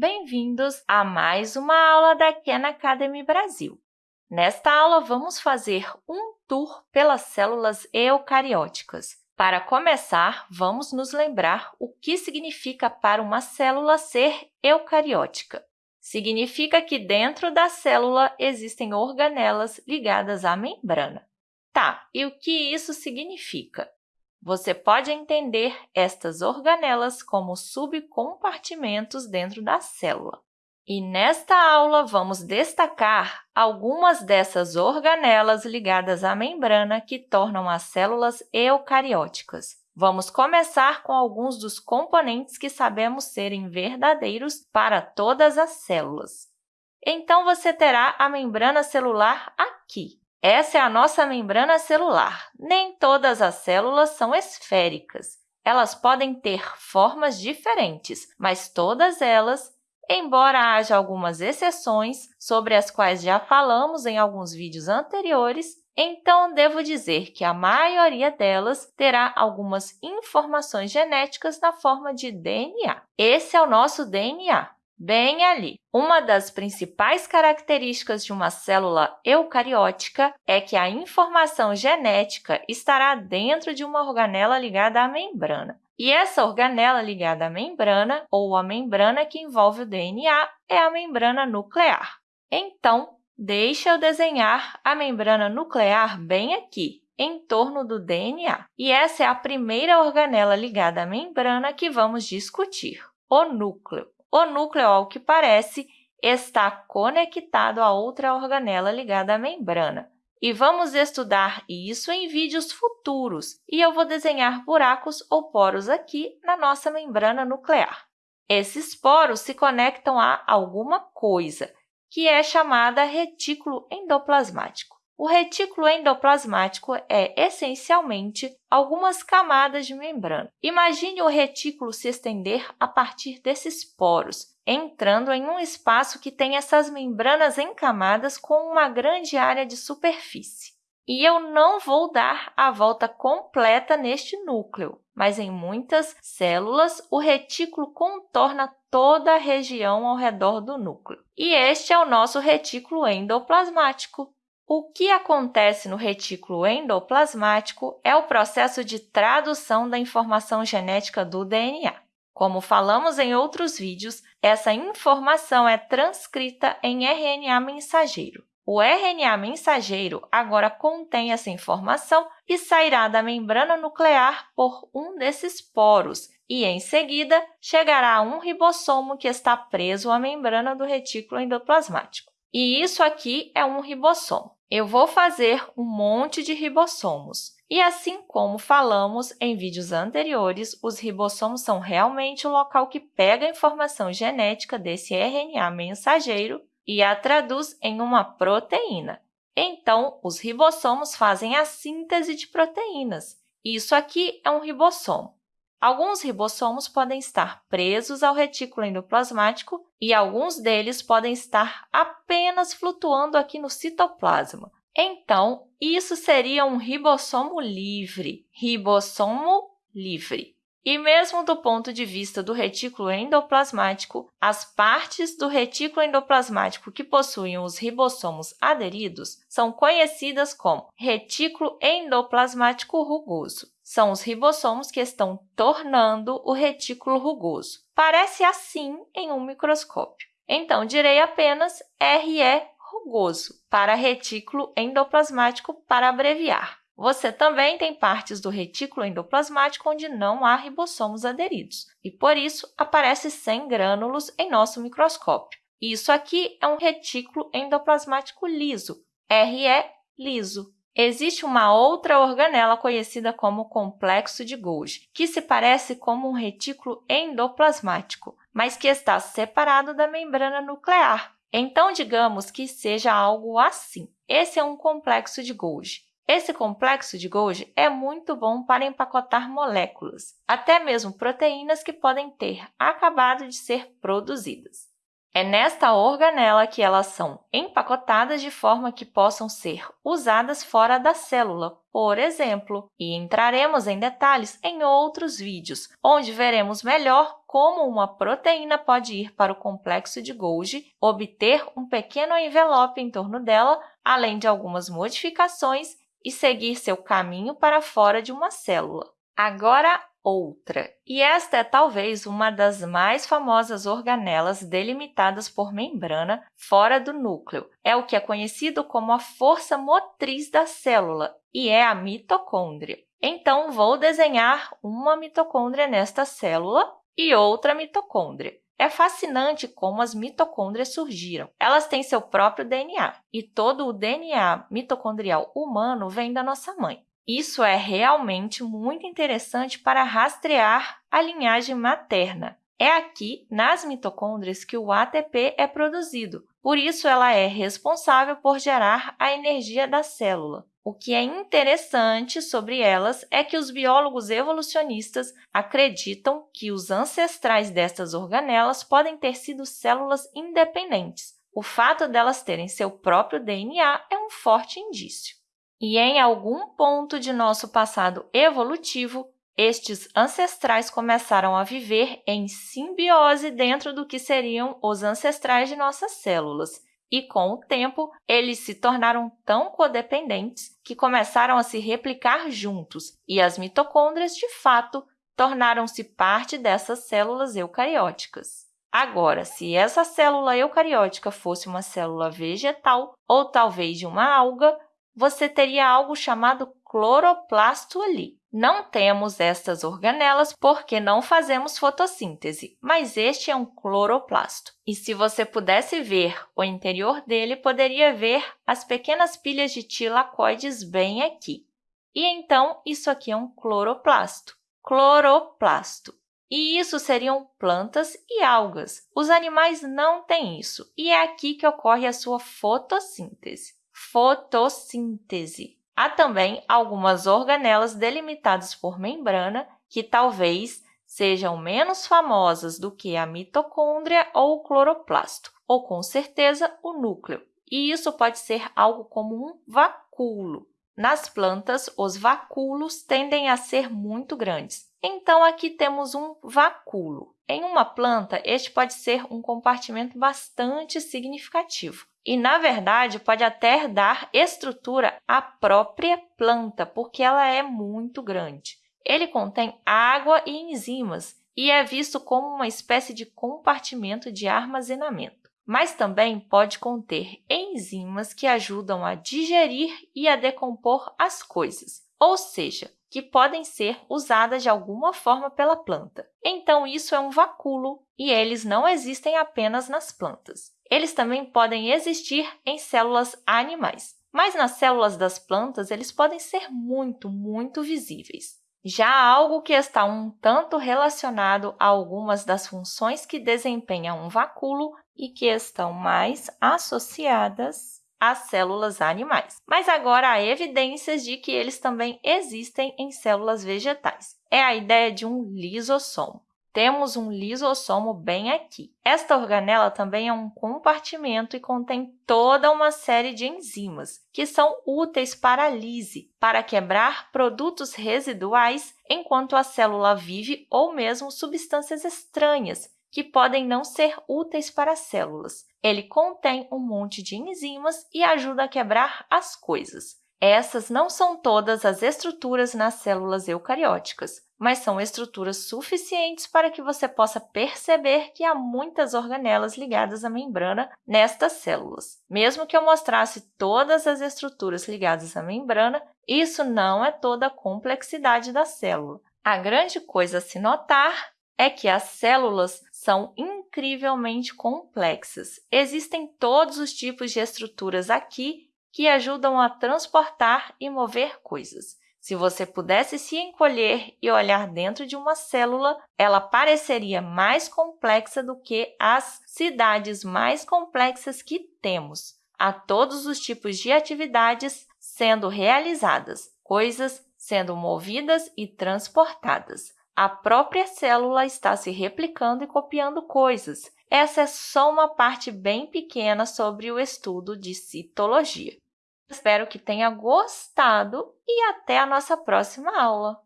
Bem-vindos a mais uma aula da Khan Academy Brasil. Nesta aula, vamos fazer um tour pelas células eucarióticas. Para começar, vamos nos lembrar o que significa para uma célula ser eucariótica. Significa que dentro da célula existem organelas ligadas à membrana. Tá, e o que isso significa? Você pode entender estas organelas como subcompartimentos dentro da célula. E nesta aula, vamos destacar algumas dessas organelas ligadas à membrana que tornam as células eucarióticas. Vamos começar com alguns dos componentes que sabemos serem verdadeiros para todas as células. Então, você terá a membrana celular aqui. Essa é a nossa membrana celular. Nem todas as células são esféricas. Elas podem ter formas diferentes, mas todas elas, embora haja algumas exceções, sobre as quais já falamos em alguns vídeos anteriores, então devo dizer que a maioria delas terá algumas informações genéticas na forma de DNA. Esse é o nosso DNA bem ali. Uma das principais características de uma célula eucariótica é que a informação genética estará dentro de uma organela ligada à membrana. E essa organela ligada à membrana, ou a membrana que envolve o DNA, é a membrana nuclear. Então, deixa eu desenhar a membrana nuclear bem aqui, em torno do DNA. E essa é a primeira organela ligada à membrana que vamos discutir, o núcleo. O núcleo, ao que parece, está conectado a outra organela ligada à membrana. E vamos estudar isso em vídeos futuros, e eu vou desenhar buracos ou poros aqui na nossa membrana nuclear. Esses poros se conectam a alguma coisa, que é chamada retículo endoplasmático. O retículo endoplasmático é, essencialmente, algumas camadas de membrana. Imagine o retículo se estender a partir desses poros, entrando em um espaço que tem essas membranas encamadas com uma grande área de superfície. E eu não vou dar a volta completa neste núcleo, mas em muitas células, o retículo contorna toda a região ao redor do núcleo. E este é o nosso retículo endoplasmático. O que acontece no retículo endoplasmático é o processo de tradução da informação genética do DNA. Como falamos em outros vídeos, essa informação é transcrita em RNA mensageiro. O RNA mensageiro agora contém essa informação e sairá da membrana nuclear por um desses poros e, em seguida, chegará a um ribossomo que está preso à membrana do retículo endoplasmático. E isso aqui é um ribossomo eu vou fazer um monte de ribossomos. E assim como falamos em vídeos anteriores, os ribossomos são realmente o local que pega a informação genética desse RNA mensageiro e a traduz em uma proteína. Então, os ribossomos fazem a síntese de proteínas. Isso aqui é um ribossomo. Alguns ribossomos podem estar presos ao retículo endoplasmático e alguns deles podem estar apenas flutuando aqui no citoplasma. Então, isso seria um ribossomo livre, ribossomo livre. E mesmo do ponto de vista do retículo endoplasmático, as partes do retículo endoplasmático que possuem os ribossomos aderidos são conhecidas como retículo endoplasmático rugoso são os ribossomos que estão tornando o retículo rugoso. Parece assim em um microscópio. Então, direi apenas RE rugoso para retículo endoplasmático para abreviar. Você também tem partes do retículo endoplasmático onde não há ribossomos aderidos, e por isso aparece sem grânulos em nosso microscópio. Isso aqui é um retículo endoplasmático liso, RE liso. Existe uma outra organela conhecida como complexo de Golgi, que se parece como um retículo endoplasmático, mas que está separado da membrana nuclear. Então, digamos que seja algo assim. Esse é um complexo de Golgi. Esse complexo de Golgi é muito bom para empacotar moléculas, até mesmo proteínas que podem ter acabado de ser produzidas. É nesta organela que elas são empacotadas de forma que possam ser usadas fora da célula, por exemplo, e entraremos em detalhes em outros vídeos, onde veremos melhor como uma proteína pode ir para o complexo de Golgi, obter um pequeno envelope em torno dela, além de algumas modificações, e seguir seu caminho para fora de uma célula. Agora, outra. E esta é talvez uma das mais famosas organelas delimitadas por membrana fora do núcleo. É o que é conhecido como a força motriz da célula e é a mitocôndria. Então, vou desenhar uma mitocôndria nesta célula e outra mitocôndria. É fascinante como as mitocôndrias surgiram. Elas têm seu próprio DNA, e todo o DNA mitocondrial humano vem da nossa mãe. Isso é realmente muito interessante para rastrear a linhagem materna. É aqui, nas mitocôndrias, que o ATP é produzido, por isso ela é responsável por gerar a energia da célula. O que é interessante sobre elas é que os biólogos evolucionistas acreditam que os ancestrais destas organelas podem ter sido células independentes. O fato delas terem seu próprio DNA é um forte indício. E em algum ponto de nosso passado evolutivo, estes ancestrais começaram a viver em simbiose dentro do que seriam os ancestrais de nossas células. E, com o tempo, eles se tornaram tão codependentes que começaram a se replicar juntos, e as mitocôndrias, de fato, tornaram-se parte dessas células eucarióticas. Agora, se essa célula eucariótica fosse uma célula vegetal ou talvez de uma alga, você teria algo chamado cloroplasto ali. Não temos estas organelas porque não fazemos fotossíntese, mas este é um cloroplasto. E se você pudesse ver o interior dele, poderia ver as pequenas pilhas de tilacoides bem aqui. E então, isso aqui é um cloroplasto. Cloroplasto. E isso seriam plantas e algas. Os animais não têm isso, e é aqui que ocorre a sua fotossíntese fotossíntese. Há também algumas organelas delimitadas por membrana que talvez sejam menos famosas do que a mitocôndria ou o cloroplasto, ou com certeza o núcleo. E isso pode ser algo como um vacúolo. Nas plantas, os vacúolos tendem a ser muito grandes. Então, aqui temos um vacúolo. Em uma planta, este pode ser um compartimento bastante significativo. E, na verdade, pode até dar estrutura à própria planta, porque ela é muito grande. Ele contém água e enzimas e é visto como uma espécie de compartimento de armazenamento. Mas também pode conter enzimas que ajudam a digerir e a decompor as coisas, ou seja, que podem ser usadas de alguma forma pela planta. Então, isso é um vacúolo e eles não existem apenas nas plantas. Eles também podem existir em células animais, mas nas células das plantas eles podem ser muito, muito visíveis. Já algo que está um tanto relacionado a algumas das funções que desempenha um vacúolo e que estão mais associadas às células animais. Mas agora há evidências de que eles também existem em células vegetais. É a ideia de um lisossomo temos um lisossomo bem aqui. Esta organela também é um compartimento e contém toda uma série de enzimas, que são úteis para a lise, para quebrar produtos residuais enquanto a célula vive ou mesmo substâncias estranhas, que podem não ser úteis para as células. Ele contém um monte de enzimas e ajuda a quebrar as coisas. Essas não são todas as estruturas nas células eucarióticas, mas são estruturas suficientes para que você possa perceber que há muitas organelas ligadas à membrana nestas células. Mesmo que eu mostrasse todas as estruturas ligadas à membrana, isso não é toda a complexidade da célula. A grande coisa a se notar é que as células são incrivelmente complexas. Existem todos os tipos de estruturas aqui que ajudam a transportar e mover coisas. Se você pudesse se encolher e olhar dentro de uma célula, ela pareceria mais complexa do que as cidades mais complexas que temos. Há todos os tipos de atividades sendo realizadas, coisas sendo movidas e transportadas. A própria célula está se replicando e copiando coisas. essa é só uma parte bem pequena sobre o estudo de citologia. Espero que tenha gostado e até a nossa próxima aula!